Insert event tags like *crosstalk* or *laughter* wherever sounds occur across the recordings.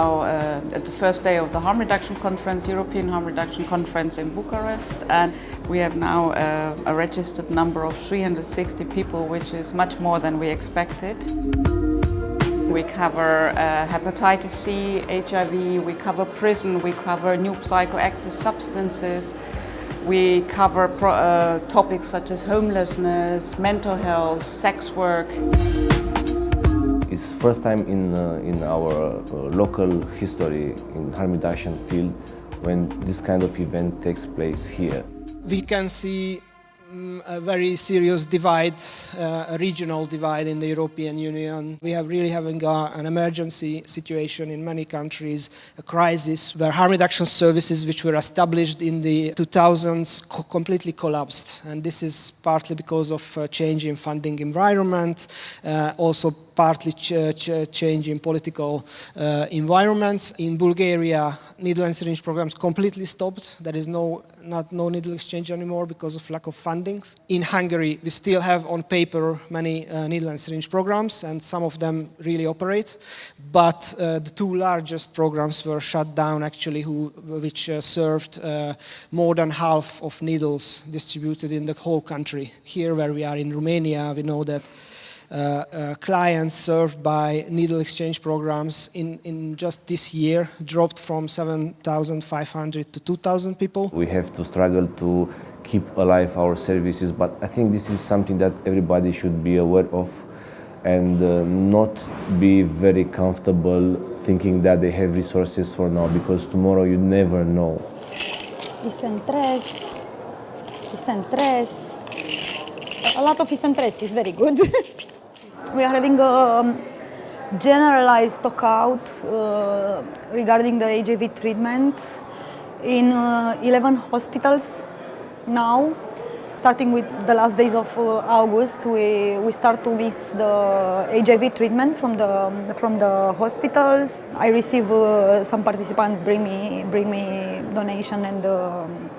now uh, at the first day of the harm reduction conference, European harm reduction conference in Bucharest and we have now uh, a registered number of 360 people which is much more than we expected. We cover uh, hepatitis C, HIV, we cover prison, we cover new psychoactive substances, we cover pro, uh, topics such as homelessness, mental health, sex work. It's first time in, uh, in our uh, local history in harm reduction field when this kind of event takes place here. We can see mm, a very serious divide, uh, a regional divide in the European Union. We have really having a, an emergency situation in many countries, a crisis where harm reduction services which were established in the 2000s co completely collapsed. And this is partly because of uh, change in funding environment, uh, also partly ch ch change in political uh, environments. In Bulgaria, needle and syringe programs completely stopped. There is no, not, no needle exchange anymore because of lack of fundings. In Hungary, we still have on paper many uh, needle and syringe programs and some of them really operate. But uh, the two largest programs were shut down actually, who, which uh, served uh, more than half of needles distributed in the whole country. Here where we are in Romania, we know that clients served by needle exchange programs in, in just this year dropped from 7,500 to 2,000 people. We have to struggle to keep alive our services, but I think this is something that everybody should be aware of and uh, not be very comfortable thinking that they have resources for now because tomorrow you never know. Isentres, Isentres, a lot of Isentres is very good. *laughs* we are having a um, generalized stockout uh, regarding the HIV treatment in uh, 11 hospitals now. Starting with the last days of uh, August, we, we start to miss the HIV treatment from the, from the hospitals. I receive uh, some participants bring me, bring me donation and um,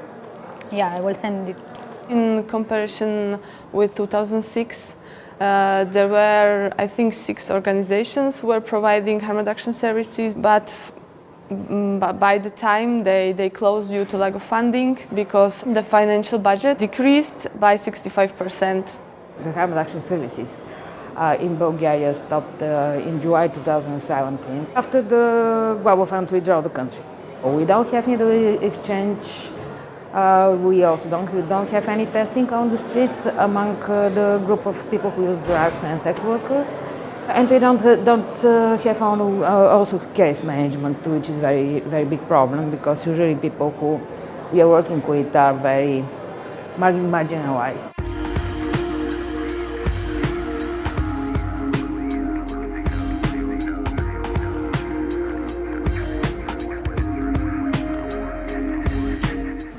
yeah, I will send it. In comparison with 2006, uh, there were, I think, six organizations who were providing harm reduction services, but mm, by the time they, they closed due to lack of funding because the financial budget decreased by 65%. The harm reduction services uh, in Bulgaria stopped uh, in July 2017 after the global fund withdrew the country. Don't have any exchange uh, we also don't, don't have any testing on the streets among uh, the group of people who use drugs and sex workers. And we don't, uh, don't uh, have on, uh, also case management, which is very, very big problem because usually people who we are working with are very marginalized.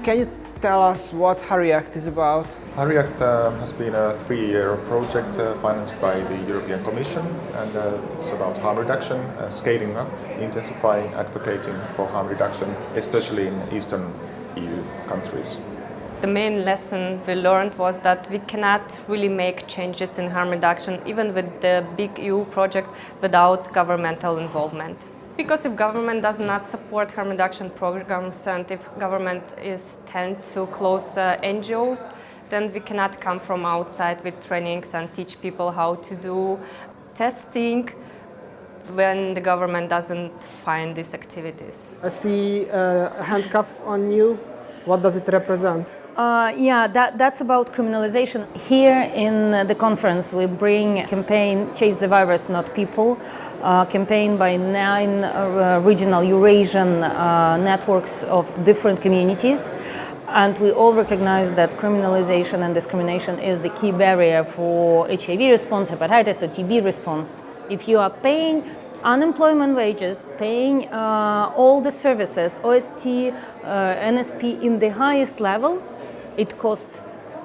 Can you tell us what HA-REACT is about? HA-REACT uh, has been a three-year project uh, financed by the European Commission and uh, it's about harm reduction, uh, scaling up, intensifying, advocating for harm reduction, especially in Eastern EU countries. The main lesson we learned was that we cannot really make changes in harm reduction, even with the big EU project, without governmental involvement. Because if government does not support harm reduction programs and if government is tend to close uh, NGOs, then we cannot come from outside with trainings and teach people how to do testing when the government doesn't find these activities. I see uh, a handcuff on you. What does it represent? Uh, yeah, that, that's about criminalization. Here in the conference we bring campaign Chase the Virus Not People, uh, campaign by nine uh, regional Eurasian uh, networks of different communities. And we all recognize that criminalization and discrimination is the key barrier for HIV response, hepatitis or TB response. If you are paying unemployment wages, paying uh, all the services, OST, uh, NSP in the highest level, it costs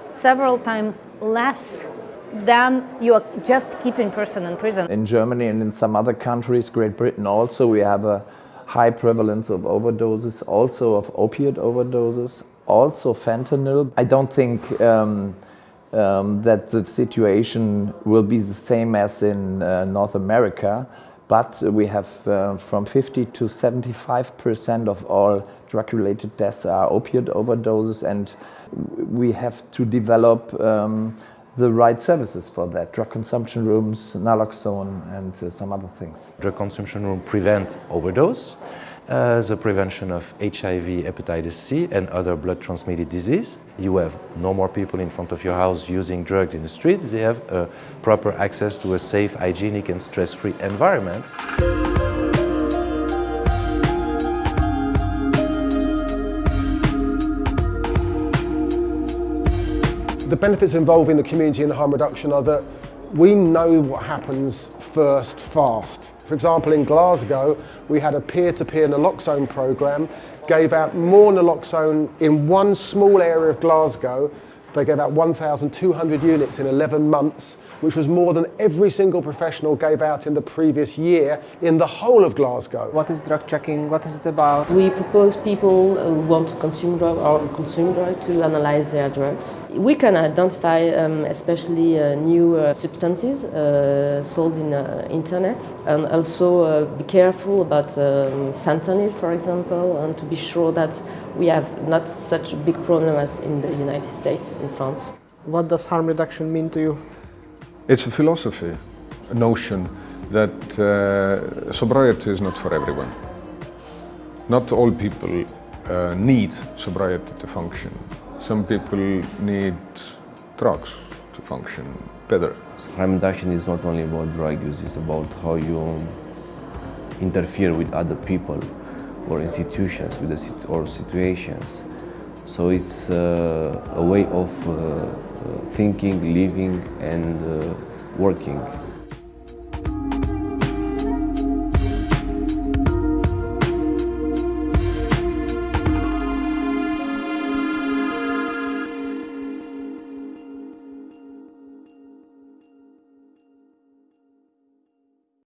several times less than you are just keeping person in prison. In Germany and in some other countries, Great Britain also, we have a high prevalence of overdoses, also of opiate overdoses, also fentanyl. I don't think um, um, that the situation will be the same as in uh, North America, but we have uh, from 50 to 75 percent of all drug-related deaths are opioid overdoses and we have to develop um, the right services for that. Drug consumption rooms, naloxone and uh, some other things. Drug consumption room prevent overdose, uh, the prevention of HIV, hepatitis C and other blood transmitted disease. You have no more people in front of your house using drugs in the street. They have proper access to a safe, hygienic and stress-free environment. The benefits involving the community in harm reduction are that we know what happens first fast. For example, in Glasgow, we had a peer-to-peer -peer naloxone program, gave out more naloxone in one small area of Glasgow. They gave out 1,200 units in 11 months which was more than every single professional gave out in the previous year in the whole of Glasgow. What is drug checking? What is it about? We propose people who want to consume drug or consume drug to analyze their drugs. We can identify um, especially uh, new uh, substances uh, sold in uh, internet and also uh, be careful about um, fentanyl, for example, and to be sure that we have not such a big problem as in the United States, in France. What does harm reduction mean to you? It's a philosophy, a notion that uh, sobriety is not for everyone. Not all people uh, need sobriety to function. Some people need drugs to function better. Harm reduction is not only about drug use, it's about how you interfere with other people or institutions with the, or situations. So it's uh, a way of uh, thinking, living and uh, working.